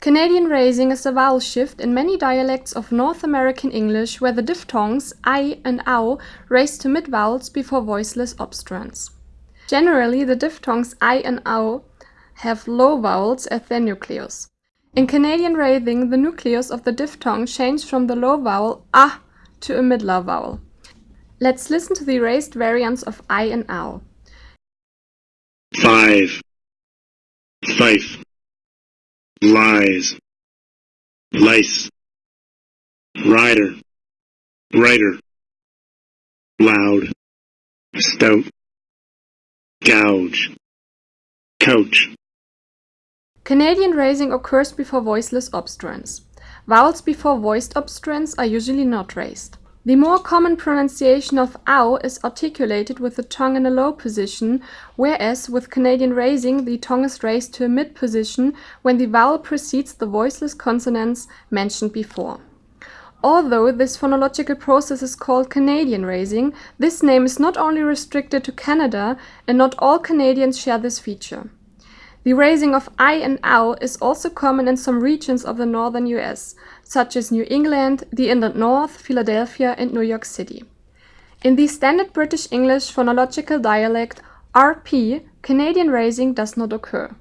Canadian raising is a vowel shift in many dialects of North American English where the diphthongs i and au raise to mid vowels before voiceless obstruents. Generally, the diphthongs i and au have low vowels at their nucleus. In Canadian raising, the nucleus of the diphthong changed from the low vowel ah to a midlar vowel. Let's listen to the raised variants of i and au. Five. Fife lies, lice, rider, writer, loud, stout, gouge, coach. Canadian raising occurs before voiceless obstruents. Vowels before voiced obstruents are usually not raised. The more common pronunciation of ow is articulated with the tongue in a low position, whereas with Canadian raising the tongue is raised to a mid position when the vowel precedes the voiceless consonants mentioned before. Although this phonological process is called Canadian raising, this name is not only restricted to Canada, and not all Canadians share this feature. The raising of I and OW is also common in some regions of the northern US, such as New England, the Inland North, Philadelphia, and New York City. In the standard British English phonological dialect RP, Canadian raising does not occur.